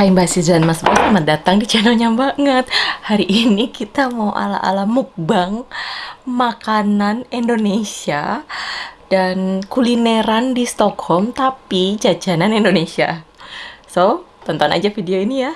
Hai Mbak Sis dan Mas Bro, selamat datang di channelnya banget Hari ini kita mau ala-ala mukbang makanan Indonesia dan kulineran di Stockholm tapi jajanan Indonesia. So, tonton aja video ini ya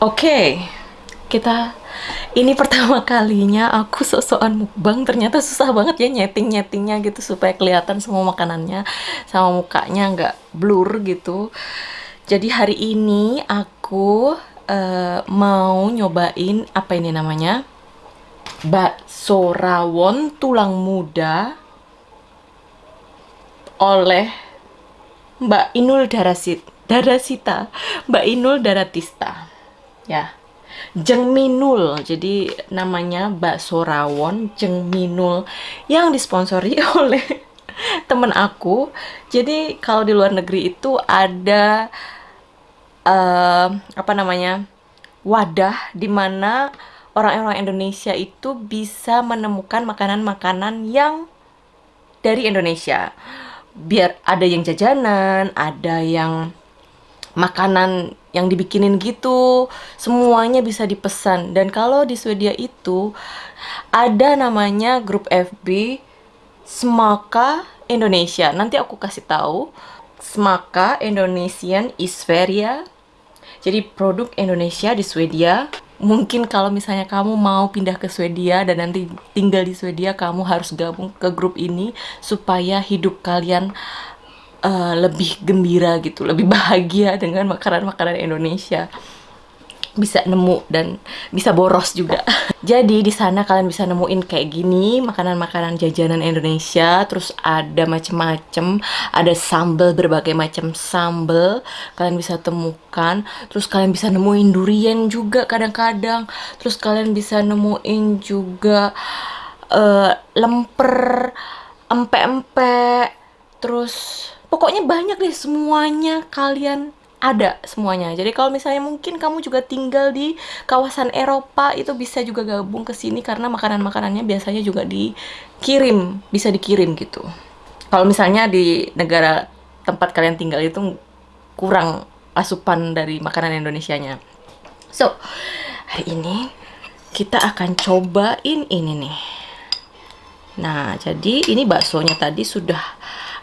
Oke, kita ini pertama kalinya aku sok-sokan mukbang ternyata susah banget ya nyeting-nyetingnya gitu supaya kelihatan semua makanannya sama mukanya nggak blur gitu. Jadi hari ini aku eh, mau nyobain apa ini namanya? Bakso rawon tulang muda oleh Mbak Inul Darasit, Darasita, Mbak Inul Daratista. Ya. Jengminul. Jadi namanya bakso rawon Jengminul yang disponsori oleh temen aku. Jadi kalau di luar negeri itu ada eh, apa namanya? wadah di mana orang-orang Indonesia itu bisa menemukan makanan-makanan yang dari Indonesia. Biar ada yang jajanan, ada yang makanan yang dibikinin gitu, semuanya bisa dipesan. Dan kalau di Swedia itu ada namanya grup FB Smaka Indonesia. Nanti aku kasih tahu Smaka Indonesian Isferia. Jadi produk Indonesia di Swedia. Mungkin kalau misalnya kamu mau pindah ke Swedia dan nanti tinggal di Swedia, kamu harus gabung ke grup ini supaya hidup kalian eh, lebih gembira gitu, lebih bahagia dengan makanan-makanan Indonesia. Bisa nemu dan bisa boros juga. Jadi di sana kalian bisa nemuin kayak gini makanan-makanan jajanan Indonesia, terus ada macem-macem, ada sambal berbagai macam sambal kalian bisa temukan, terus kalian bisa nemuin durian juga kadang-kadang, terus kalian bisa nemuin juga eh, lemper, empek-empek, terus pokoknya banyak deh semuanya kalian ada semuanya. Jadi kalau misalnya mungkin kamu juga tinggal di kawasan Eropa itu bisa juga gabung ke sini karena makanan-makanannya biasanya juga dikirim, bisa dikirim gitu. Kalau misalnya di negara tempat kalian tinggal itu kurang asupan dari makanan Indonesianya. So, hari ini kita akan cobain ini nih. Nah, jadi ini baksonya tadi sudah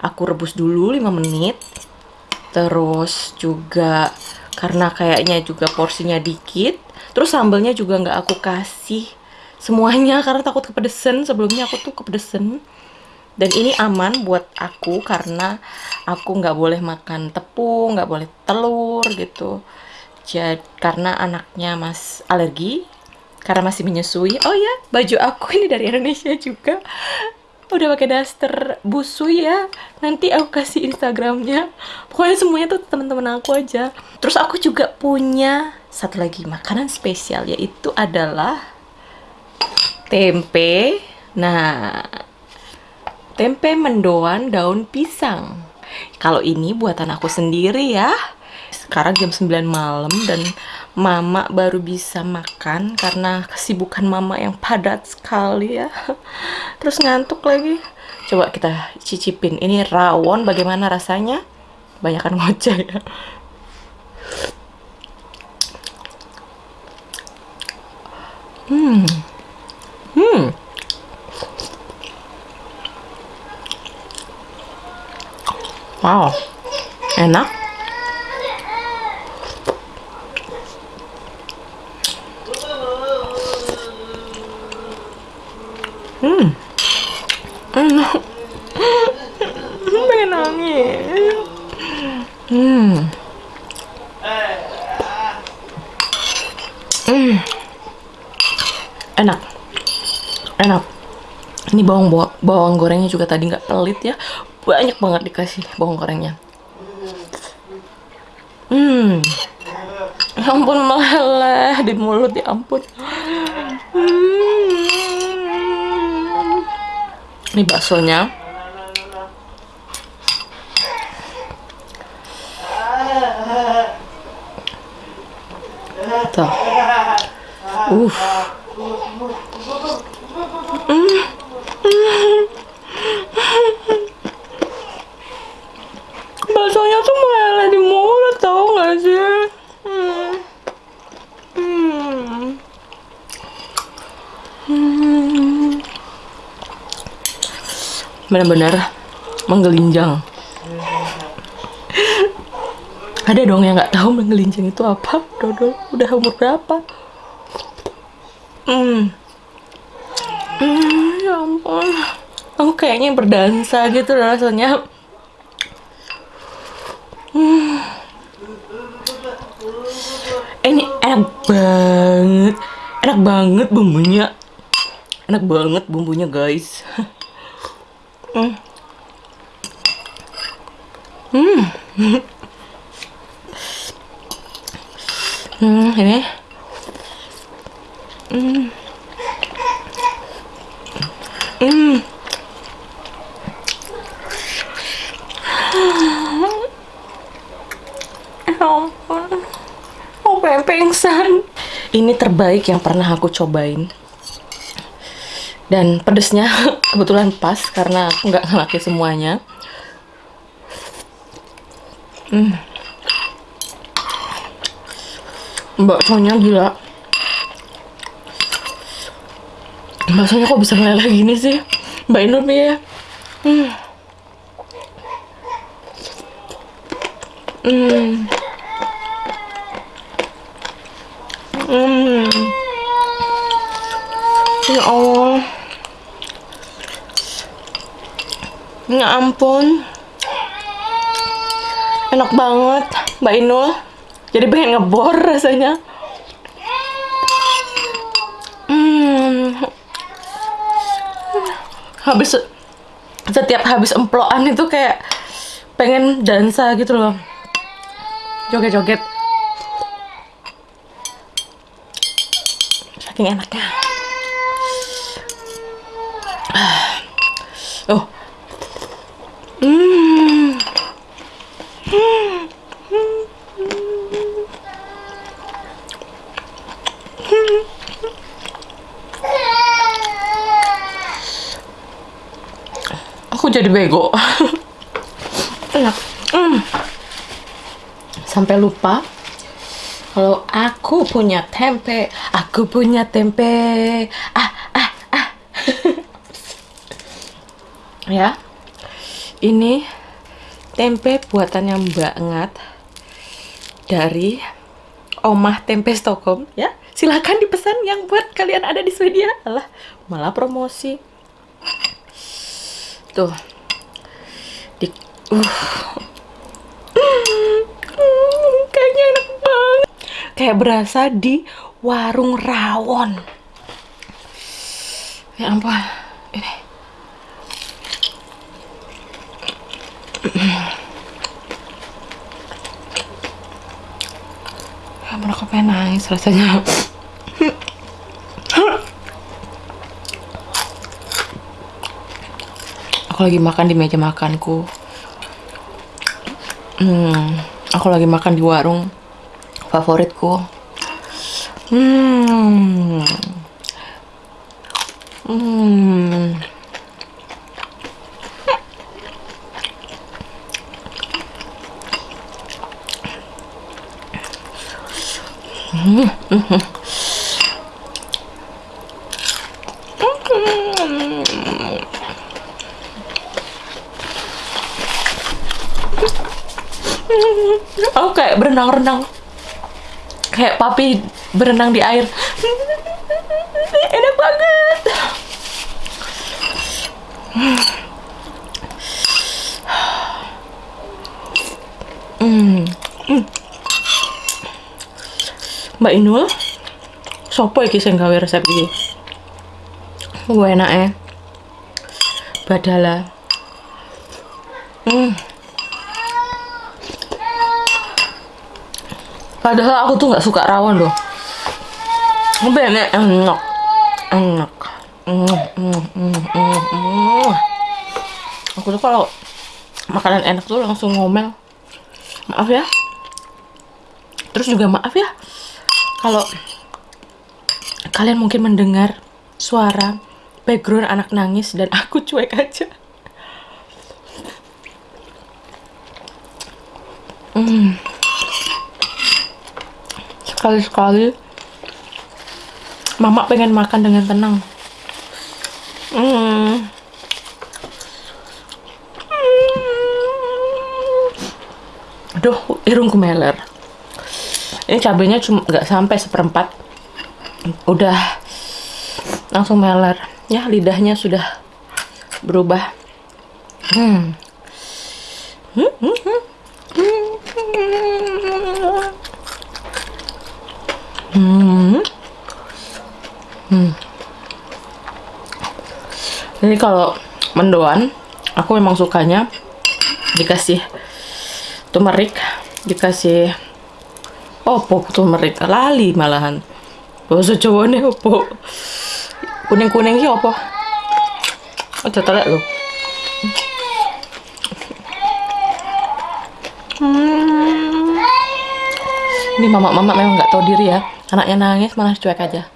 aku rebus dulu 5 menit. Terus juga karena kayaknya juga porsinya dikit, terus sambelnya juga nggak aku kasih semuanya karena takut kepedesan. Sebelumnya aku tuh kepedesan. Dan ini aman buat aku karena aku nggak boleh makan tepung nggak boleh telur gitu. Jadi karena anaknya mas alergi karena masih menyusui. Oh ya baju aku ini dari Indonesia juga udah pakai daster. Busui ya. Nanti aku kasih instagramnya. Pokoknya semuanya tuh teman-teman aku aja. Terus aku juga punya satu lagi makanan spesial yaitu adalah tempe. Nah tempe mendoan daun pisang. Kalau ini buatan aku sendiri ya. Sekarang jam 9 malam dan mama baru bisa makan karena kesibukan mama yang padat sekali ya. Terus ngantuk lagi. Coba kita cicipin. Ini rawon bagaimana rasanya? Banyakan ngoceh ya. Hmm. Hmm. Wow. Enak Hmm. Enak. Hmm. Hmm. Enak. Enak. Ini bawang bawa- bawang gorengnya juga tadi nggak pelit ya. Banyak banget dikasih bawang gorengnya. Hmm. Ya ampun meleleh di mulut ya ampun. Hmm. Ini baksonya. Tuh. Uh. Baksonya tuh meleleh di mulut tau gak sih? Hmm. Hmm. Hmm. Benar-benar menggelinjang. Ada dong yang nggak tahu menggelinjang itu apa, Dodol. Udah umur berapa? Hmm. Hmm, ya ampun. Aku kayaknya berdansa gitu rasanya. Hmm. Ini enak banget. Enak banget bumbunya. Enak banget bumbunya, guys. Hmm. Hmm. Hmm, ini. Hmm. Hmm. Ya ampun. Oh, pengen pingsan. Ini terbaik yang pernah aku cobain. Dan pedesnya kebetulan pas karena aku nggak ngelaki semuanya. Hmm. Baksonya gila. Baksonya kok bisa meleleh gini sih? Mbak Inul ya. Hmm. Hmm. Hmm. Ya Allah. Ya ampun. Enak banget, Mbak Inul. Jadi pengen ngebor rasanya. Hmm. Habis setiap habis emploan itu kayak pengen dansa gitu loh. Joget-joget. Saking enaknya. Oh. Hmm. Aku jadi bego. Enak. Hmm. Sampai lupa kalau aku punya tempe, aku punya tempe. Ah, ah, ah. ya. Ini tempe buatannya Mbak Ngat dari Omah Tempe Stockholm ya. Silahkan dipesan yang buat kalian ada di Swedia. Alah, malah promosi. Tuh. Di uh. Kayaknya enak banget. Kayak berasa di warung rawon. Ya ampun. Ini. Ya aku pengen nangis rasanya. Aku lagi makan di meja makanku. Hmm, aku lagi makan di warung favoritku. Hmm. Hmm. Aku kayak berenang-renang. Kayak papi berenang di air. Enak banget. Hmm. Hmm. Mbak Inul, sopo iki sing gawe resep iki? Gue enak ya. Badala. Hmm. Padahal aku tuh nggak suka rawon loh. Tapi enak, enak, enak. Mm. Aku tuh kalau makanan enak tuh langsung ngomel. Maaf ya. Terus juga maaf ya kalau kalian mungkin mendengar suara background anak nangis dan aku cuek aja. Hmm. Sekali-sekali Mama pengen makan dengan tenang. Hmm. Aduh, irungku meler. Ini cabenya cuma nggak sampai seperempat. Udah langsung meler. Ya, lidahnya sudah berubah. Hmm. Hmm, hmm, hmm. Hmm. Hmm. Ini kalau mendoan, aku memang sukanya dikasih turmeric, dikasih opo turmeric, lali malahan. Bahasa nih opo. Kuning-kuning sih opo. Aja telek lho. Hmm. Ini mama-mama memang nggak tahu diri ya. Anaknya nangis malah cuek aja.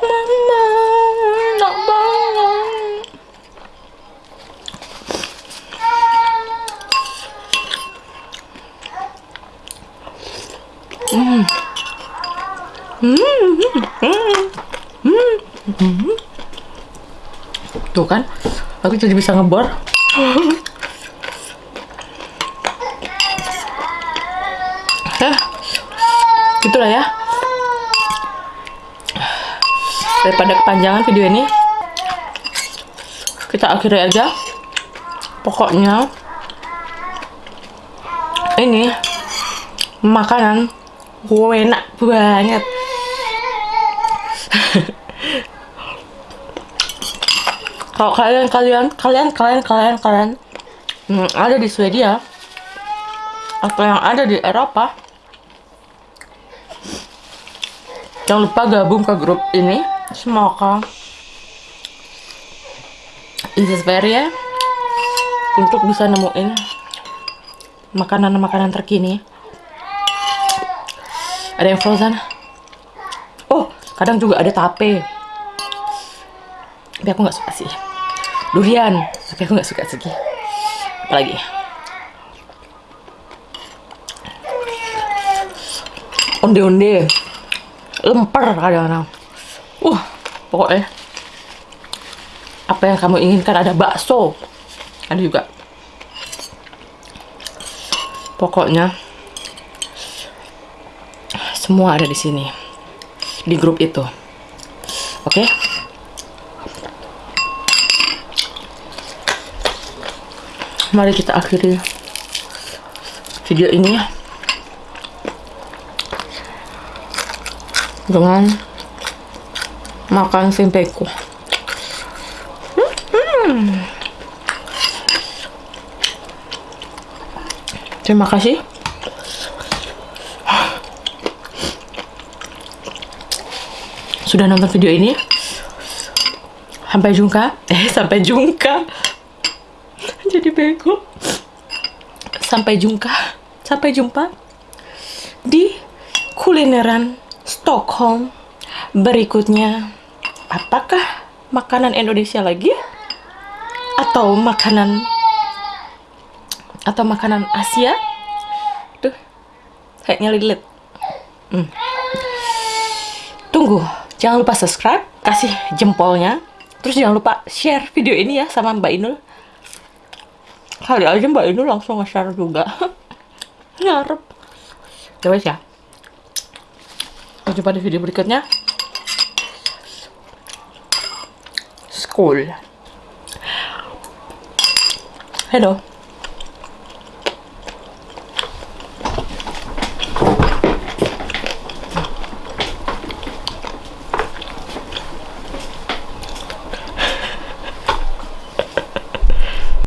Mama, nak bangun. Tuh kan, aku jadi bisa ngebor. Daripada kepanjangan video ini, kita akhiri aja. Pokoknya, ini makanan enak banget. Kalau kalian kalian kalian kalian kalian kalian hmm, ada di Swedia atau yang ada di Eropa, jangan lupa gabung ke grup ini. Semoga Swedia untuk bisa nemuin makanan-makanan terkini. Ada yang frozen. Oh, kadang juga ada tape. Tapi aku nggak suka sih. Durian, tapi aku nggak suka sih. Apalagi? Onde-onde. Lemper kadang-kadang. Uh, pokoknya. Apa yang kamu inginkan ada bakso. Ada juga. Pokoknya Semua ada di sini. Di grup itu. Oke? Mari kita akhiri video ini ya. Dengan makan tempeku. Terima kasih. Sudah nonton video ini. Sampai jumpa. Eh, sampai jumpa. Jadi bego. Sampai jumpa. Sampai jumpa di kulineran Stockholm berikutnya. Apakah makanan Indonesia lagi? Atau makanan atau makanan Asia? Tuh, kayaknya lilit. Hmm. Tunggu, jangan lupa subscribe, kasih jempolnya. Terus jangan lupa share video ini ya sama Mbak Inul. Kali aja Mbak Inul langsung nge-share juga. Ngarep. Wes ya. Sampai jumpa di video berikutnya. School. Hello.